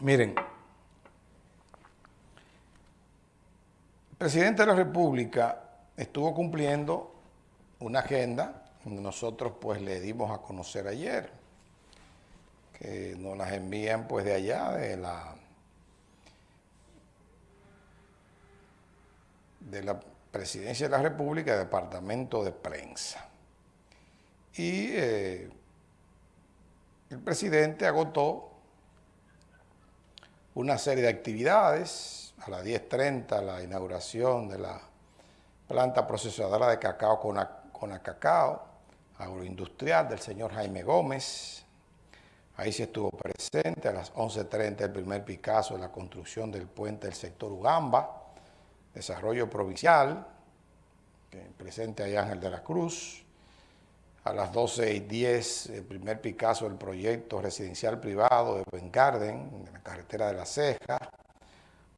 Miren, el presidente de la República estuvo cumpliendo una agenda que nosotros pues le dimos a conocer ayer, que nos las envían pues de allá, de la, de la Presidencia de la República, Departamento de Prensa. Y eh, el presidente agotó una serie de actividades, a las 10.30 la inauguración de la planta procesadora de cacao con, con cacao, agroindustrial del señor Jaime Gómez, ahí se estuvo presente, a las 11.30 el primer Picasso de la construcción del puente del sector Ugamba, desarrollo provincial, presente ahí Ángel de la Cruz, a las 12 y 10 el primer Picasso del proyecto residencial privado de Ben Garden, en la carretera de La Ceja,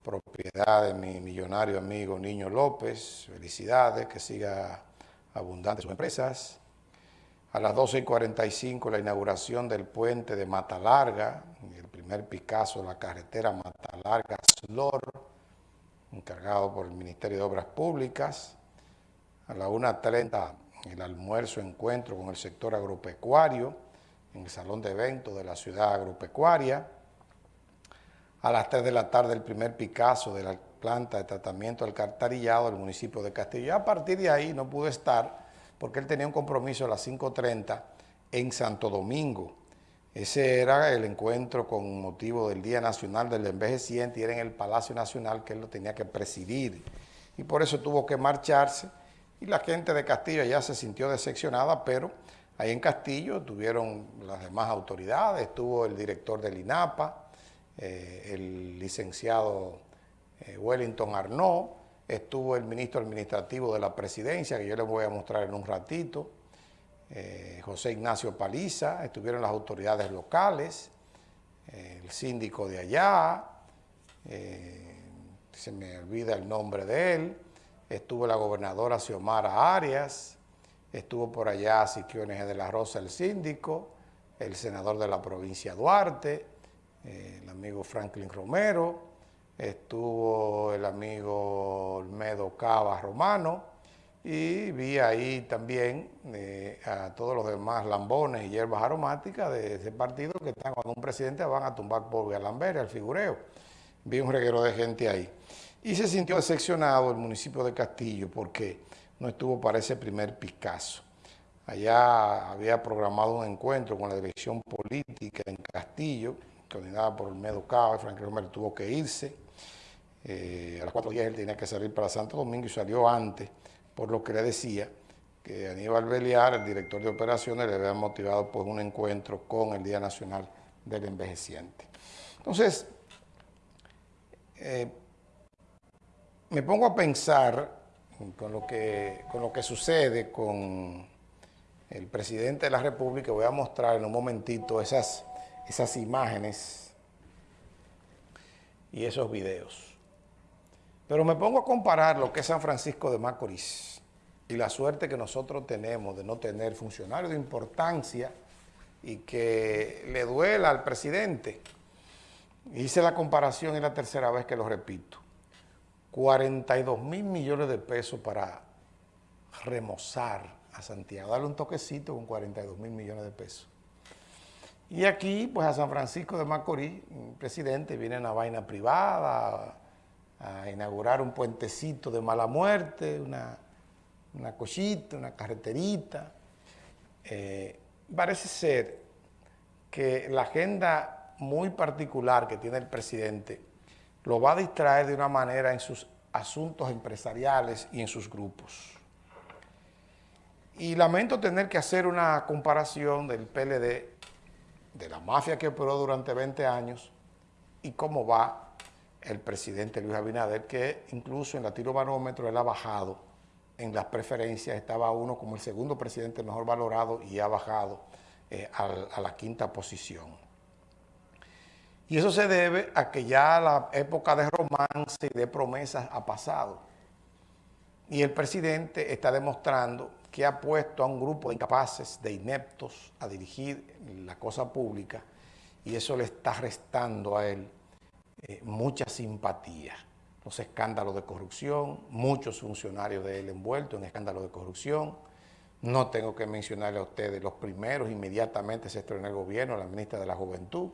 propiedad de mi millonario amigo Niño López, felicidades, que siga abundante sus empresas. A las 12 y 45 la inauguración del puente de Mata Larga, el primer Picasso la carretera Mata Larga Slor, encargado por el Ministerio de Obras Públicas. A las 1.30 el almuerzo encuentro con el sector agropecuario en el salón de eventos de la ciudad agropecuaria. A las 3 de la tarde el primer Picasso de la planta de tratamiento del cartarillado del municipio de Castillo. a partir de ahí no pude estar porque él tenía un compromiso a las 5.30 en Santo Domingo. Ese era el encuentro con motivo del Día Nacional del Envejeciente y era en el Palacio Nacional que él lo tenía que presidir. Y por eso tuvo que marcharse y la gente de Castillo ya se sintió decepcionada, pero ahí en Castillo tuvieron las demás autoridades, estuvo el director del INAPA, eh, el licenciado eh, Wellington Arnaud, estuvo el ministro administrativo de la presidencia, que yo les voy a mostrar en un ratito, eh, José Ignacio Paliza, estuvieron las autoridades locales, el síndico de allá, se me olvida el nombre de él, estuvo la gobernadora Xiomara Arias, estuvo por allá Siquiones de la Rosa, el síndico, el senador de la provincia Duarte, eh, el amigo Franklin Romero, estuvo el amigo Olmedo Cava Romano, y vi ahí también eh, a todos los demás lambones y hierbas aromáticas de ese partido que están cuando un presidente van a tumbar por Galambere, al figureo. Vi un reguero de gente ahí. Y se sintió decepcionado el municipio de Castillo porque no estuvo para ese primer Picasso. Allá había programado un encuentro con la dirección política en Castillo, coordinada por Olmedo Cava, Frank Romero tuvo que irse. Eh, a las 4 días él tenía que salir para Santo Domingo y salió antes, por lo que le decía que Aníbal Beliar, el director de operaciones, le había motivado pues, un encuentro con el Día Nacional del Envejeciente. Entonces, eh, me pongo a pensar con lo que, con lo que sucede con el presidente de la República. Voy a mostrar en un momentito esas, esas imágenes y esos videos. Pero me pongo a comparar lo que es San Francisco de Macorís y la suerte que nosotros tenemos de no tener funcionarios de importancia y que le duela al presidente. Hice la comparación y la tercera vez que lo repito. 42 mil millones de pesos para remozar a Santiago, darle un toquecito con 42 mil millones de pesos. Y aquí, pues a San Francisco de Macorís, presidente viene en una vaina privada a, inaugurar un puentecito de mala muerte, una, una cochita, una carreterita. Eh, parece ser que la agenda muy particular que tiene el presidente lo va a distraer de una manera en sus asuntos empresariales y en sus grupos. Y lamento tener que hacer una comparación del PLD, de la mafia que operó durante 20 años, y cómo va el presidente Luis Abinader, que incluso en la tiro barómetro él ha bajado en las preferencias, estaba uno como el segundo presidente mejor valorado y ha bajado eh, a la quinta posición. Y eso se debe a que ya la época de romance y de promesas ha pasado. Y el presidente está demostrando que ha puesto a un grupo de incapaces, de ineptos, a dirigir la cosa pública y eso le está restando a él eh, mucha simpatía. Los escándalos de corrupción, muchos funcionarios de él envueltos en escándalos de corrupción. No tengo que mencionarle a ustedes los primeros, inmediatamente se estrenó el gobierno, la ministra de la Juventud,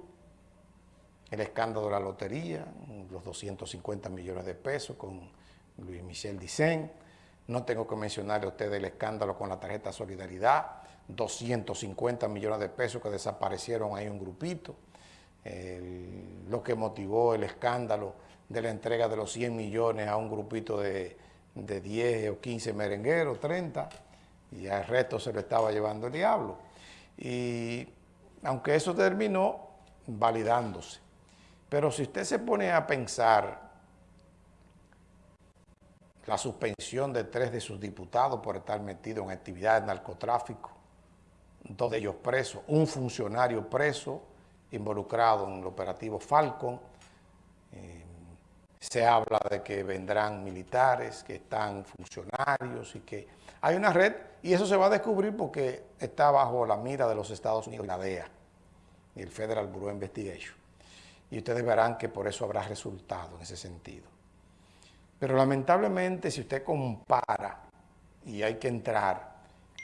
el escándalo de la lotería, los 250 millones de pesos con Luis Michel Dicen. No tengo que mencionarle a ustedes el escándalo con la tarjeta Solidaridad, 250 millones de pesos que desaparecieron ahí un grupito, lo que motivó el escándalo de la entrega de los 100 millones a un grupito de, de 10 o 15 merengueros, 30, y al resto se lo estaba llevando el diablo. Y aunque eso terminó validándose. Pero si usted se pone a pensar la suspensión de tres de sus diputados por estar metidos en actividades de narcotráfico, dos de ellos presos, un funcionario preso involucrado en el operativo Falcon, eh, se habla de que vendrán militares, que están funcionarios y que hay una red y eso se va a descubrir porque está bajo la mira de los Estados Unidos, la DEA y el Federal Bureau Investigation. Y ustedes verán que por eso habrá resultado en ese sentido. Pero lamentablemente si usted compara, y hay que entrar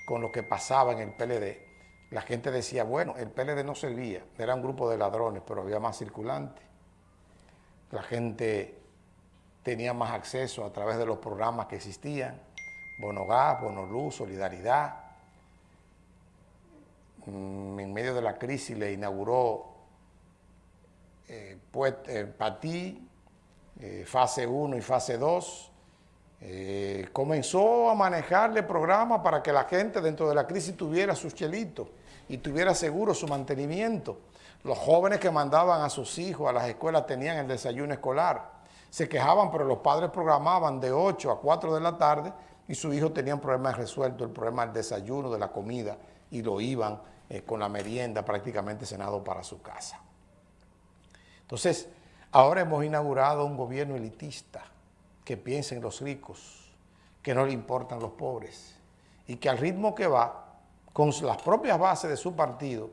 con lo que pasaba en el PLD, la gente decía, bueno, el PLD no servía, era un grupo de ladrones, pero había más circulantes. La gente tenía más acceso a través de los programas que existían, Bono Gas, Bono Luz, Solidaridad. Mm, en medio de la crisis le inauguró eh, eh, eh, fase 1 y fase 2, eh, comenzó a manejarle programas para que la gente dentro de la crisis tuviera sus chelitos y tuviera seguro su mantenimiento. Los jóvenes que mandaban a sus hijos a las escuelas tenían el desayuno escolar. Se quejaban, pero los padres programaban de 8 a 4 de la tarde y sus hijos tenían problemas resueltos, el problema del desayuno, de la comida, y lo iban con la merienda prácticamente cenado para su casa. Entonces, ahora hemos inaugurado un gobierno elitista, que piensen en los ricos, que no le importan los pobres y que al ritmo que va, con las propias bases de su partido,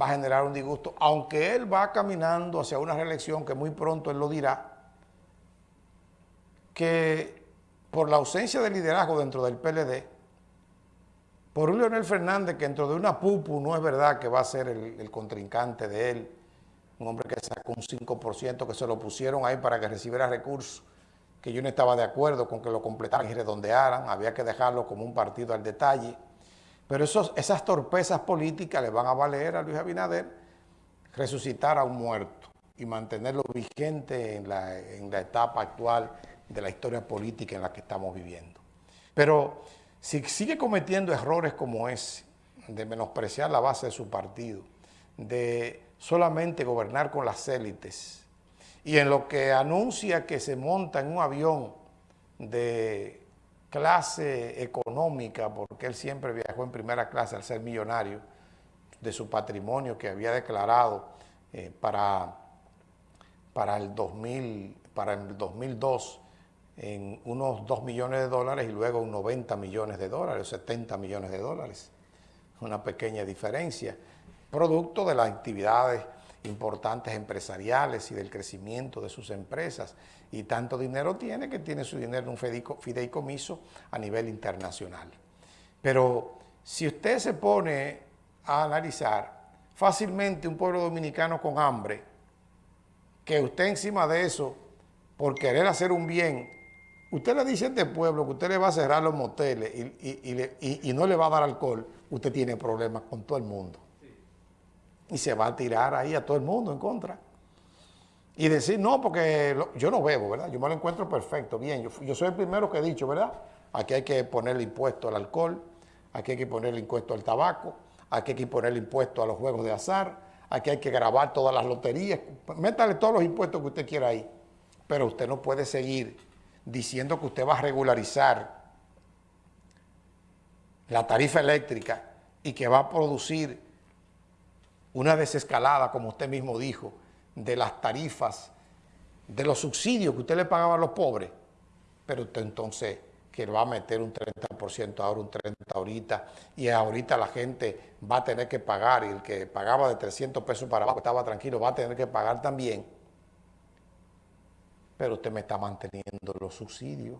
va a generar un disgusto, aunque él va caminando hacia una reelección que muy pronto él lo dirá, que por la ausencia de liderazgo dentro del PLD, por un Leonel Fernández que dentro de una pupu no es verdad que va a ser el, el contrincante de él, un hombre que sacó un 5%, que se lo pusieron ahí para que recibiera recursos, que yo no estaba de acuerdo con que lo completaran y redondearan, había que dejarlo como un partido al detalle. Pero esos, esas torpezas políticas le van a valer a Luis Abinader resucitar a un muerto y mantenerlo vigente en la, en la etapa actual de la historia política en la que estamos viviendo. Pero si sigue cometiendo errores como ese, de menospreciar la base de su partido, de solamente gobernar con las élites, y en lo que anuncia que se monta en un avión de clase económica, porque él siempre viajó en primera clase al ser millonario, de su patrimonio que había declarado eh, para, para, el 2000, para el 2002 en unos 2 millones de dólares y luego 90 millones de dólares, 70 millones de dólares. Una pequeña diferencia, producto de las actividades importantes empresariales y del crecimiento de sus empresas. Y tanto dinero tiene que tiene su dinero en un fideicomiso a nivel internacional. Pero si usted se pone a analizar fácilmente un pueblo dominicano con hambre, que usted encima de eso, por querer hacer un bien, usted le dice a este pueblo que usted le va a cerrar los moteles y, y no le va a dar alcohol, usted tiene problemas con todo el mundo y se va a tirar ahí a todo el mundo en contra. Y decir, no, porque yo no bebo, ¿verdad? Yo me lo encuentro perfecto, bien. Yo, yo soy el primero que he dicho, ¿verdad? Aquí hay que ponerle impuesto al alcohol, aquí hay que ponerle impuesto al tabaco, aquí hay que ponerle impuesto a los juegos de azar, aquí hay que grabar todas las loterías, métale todos los impuestos que usted quiera ahí. Pero usted no puede seguir diciendo que usted va a regularizar la tarifa eléctrica y que va a producir una desescalada, como usted mismo dijo, de las tarifas, de los subsidios que usted le pagaba a los pobres, pero usted entonces que va a meter un 30% ahora, un 30% ahorita, y ahorita la gente va a tener que pagar, y el que pagaba de 300 pesos para abajo estaba tranquilo, va a tener que pagar también. pero usted me está manteniendo los subsidios.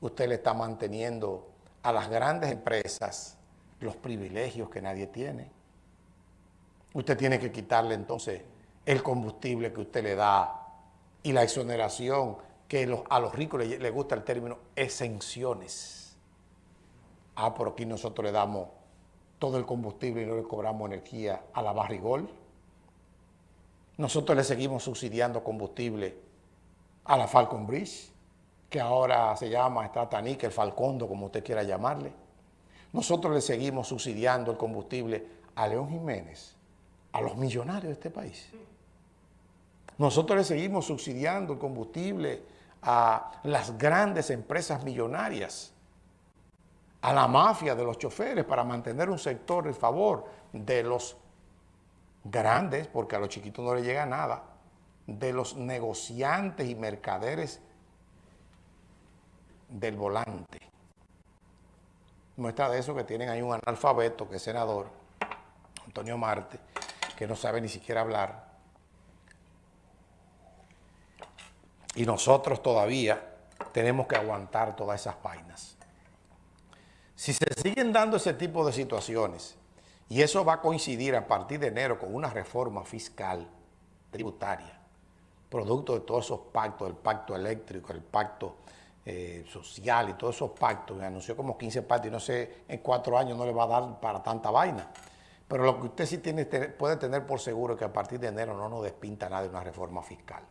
Usted le está manteniendo a las grandes empresas los privilegios que nadie tiene. Usted tiene que quitarle entonces el combustible que usted le da y la exoneración que a los ricos les le gusta el término exenciones. Ah, por aquí nosotros le damos todo el combustible y no le cobramos energía a la barrigol. Nosotros le seguimos subsidiando combustible a la Falcon Bridge, que ahora se llama Estratanica, el Falcondo, como usted quiera llamarle. Nosotros le seguimos subsidiando el combustible a León Jiménez, a los millonarios de este país. Nosotros le seguimos subsidiando el combustible a las grandes empresas millonarias, a la mafia de los choferes para mantener un sector en favor de los grandes, porque a los chiquitos no les llega nada, de los negociantes y mercaderes del volante. Muestra de eso que tienen ahí un analfabeto que es senador, Antonio Marte, que no sabe ni siquiera hablar. Y nosotros todavía tenemos que aguantar todas esas vainas. Si se siguen dando ese tipo de situaciones, y eso va a coincidir a partir de enero con una reforma fiscal tributaria, producto de todos esos pactos, el pacto eléctrico, el pacto eh, social y todos esos pactos, anunció como 15 pactos y no sé, en cuatro años no le va a dar para tanta vaina. Pero lo que usted sí tiene, puede tener por seguro es que a partir de enero no nos despinta nada de una reforma fiscal.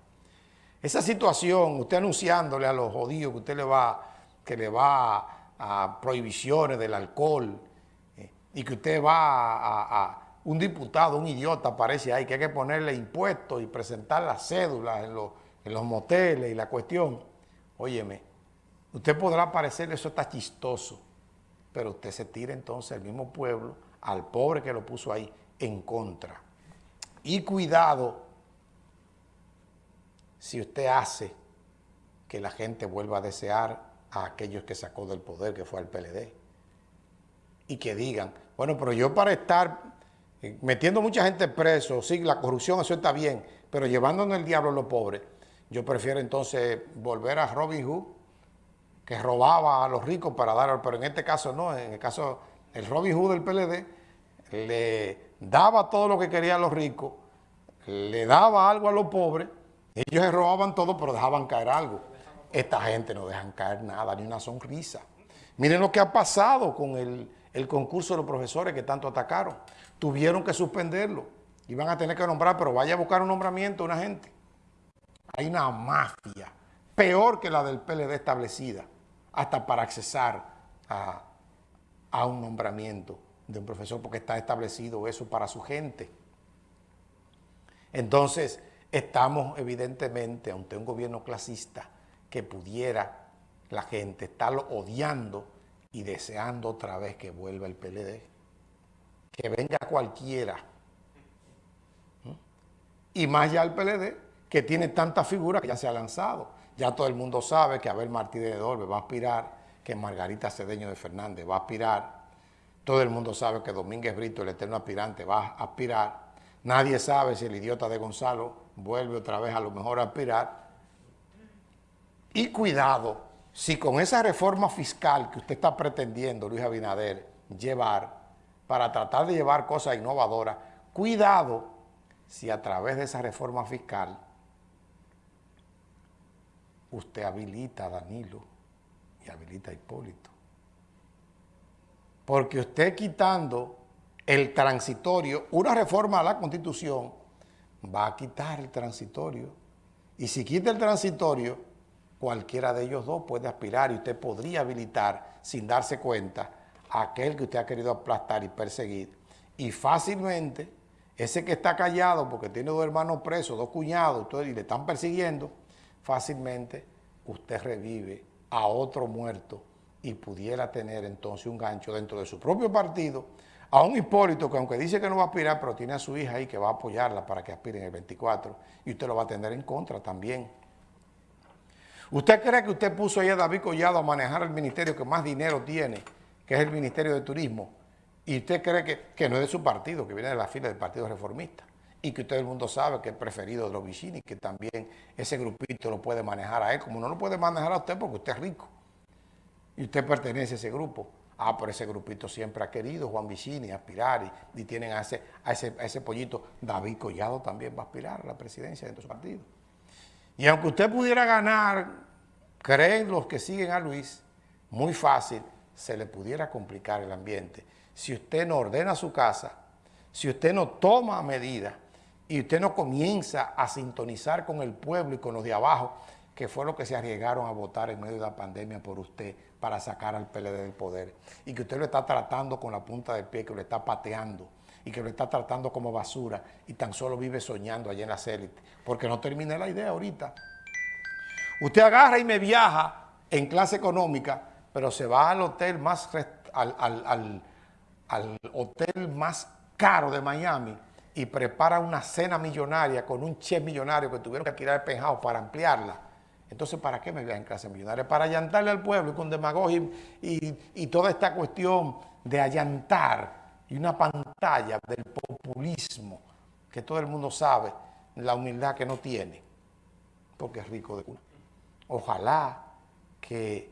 Esa situación, usted anunciándole a los jodidos que usted le va, que le va a prohibiciones del alcohol, y que usted va a, un diputado, un idiota aparece ahí, que hay que ponerle impuestos y presentar las cédulas en los, en los moteles y la cuestión. Óyeme, usted podrá parecer eso está chistoso, pero usted se tira entonces al mismo pueblo, al pobre que lo puso ahí, en contra. Y cuidado si usted hace que la gente vuelva a desear a aquellos que sacó del poder, que fue al PLD y que digan, bueno, pero yo para estar eh, metiendo mucha gente preso, sí, la corrupción, eso está bien, pero llevándonos el diablo a los pobres, yo prefiero entonces volver a Robin Hood, que robaba a los ricos para dar, pero en este caso no, en el caso, el Robin Hood del PLD le daba todo lo que querían los ricos, le daba algo a los pobres, ellos se robaban todo, pero dejaban caer algo. Esta gente no dejan caer nada, ni una sonrisa. Miren lo que ha pasado con el, concurso de los profesores que tanto atacaron. Tuvieron que suspenderlo. Iban a tener que nombrar, pero vaya a buscar un nombramiento una gente. Hay una mafia peor que la del PLD establecida, hasta para accesar a, a un nombramiento de un profesor, porque está establecido eso para su gente. Entonces, estamos evidentemente ante un gobierno clasista que pudiera la gente estarlo odiando y deseando otra vez que vuelva el PLD. Que venga cualquiera. Y más ya el PLD, que tiene tantas figuras que ya se ha lanzado. Ya todo el mundo sabe que Abel Martínez de Dorbe va a aspirar, que Margarita Cedeño de Fernández va a aspirar. Todo el mundo sabe que Domínguez Brito, el eterno aspirante, va a aspirar. Nadie sabe si el idiota de Gonzalo vuelve otra vez a lo mejor a aspirar. Y cuidado, si con esa reforma fiscal que usted está pretendiendo, Luis Abinader, llevar, para tratar de llevar cosas innovadoras, cuidado si a través de esa reforma fiscal usted habilita a Danilo habilita a Hipólito. Porque usted quitando el transitorio, una reforma a la Constitución, va a quitar el transitorio. Y si quita el transitorio, cualquiera de ellos dos puede aspirar y usted podría habilitar sin darse cuenta a aquel que usted ha querido aplastar y perseguir. Y fácilmente, ese que está callado porque tiene dos hermanos presos, dos cuñados, y le están persiguiendo, fácilmente usted revive a otro muerto y pudiera tener entonces un gancho dentro de su propio partido a un Hipólito que aunque dice que no va a aspirar, pero tiene a su hija ahí que va a apoyarla para que aspire en el 24 y usted lo va a tener en contra también. ¿Usted cree que usted puso ahí a David Collado a manejar el ministerio que más dinero tiene, que es el Ministerio de Turismo, y usted cree que, no es de su partido, que viene de la fila del Partido Reformista, y que todo el mundo sabe que es preferido de los Vicini, que también ese grupito lo puede manejar a él, como no lo puede manejar a usted porque usted es rico y usted pertenece a ese grupo. Ah, pero ese grupito siempre ha querido Juan Vicini aspirar y, tienen a ese, a, ese, a ese pollito. David Collado también va a aspirar a la presidencia de su partido. Y aunque usted pudiera ganar, creen los que siguen a Luis, muy fácil, se le pudiera complicar el ambiente. Si usted no ordena su casa, si usted no toma medidas y usted no comienza a sintonizar con el pueblo y con los de abajo, que fue lo que se arriesgaron a votar en medio de la pandemia por usted para sacar al PLD del poder, y que usted lo está tratando con la punta del pie, que lo está pateando, y que lo está tratando como basura, y tan solo vive soñando allá en la élite, porque no terminé la idea ahorita. Usted agarra y me viaja en clase económica, pero se va al hotel más, al, al hotel más caro de Miami, y prepara una cena millonaria con un chef millonario que tuvieron que tirar el penjado para ampliarla, entonces, ¿para qué me vean en clase millonaria? Para allantarle al pueblo y con demagogia y, toda esta cuestión de allantar y una pantalla del populismo que todo el mundo sabe, la humildad que no tiene, porque es rico de culo. Ojalá que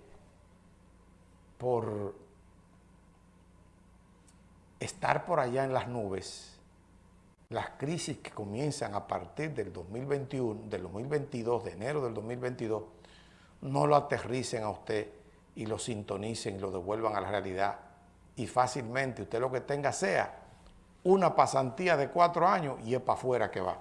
por estar por allá en las nubes, las crisis que comienzan a partir del 2021, del 2022, de enero del 2022, no lo aterricen a usted y lo sintonicen y lo devuelvan a la realidad. Y fácilmente usted lo que tenga sea una pasantía de cuatro años y es para afuera que va.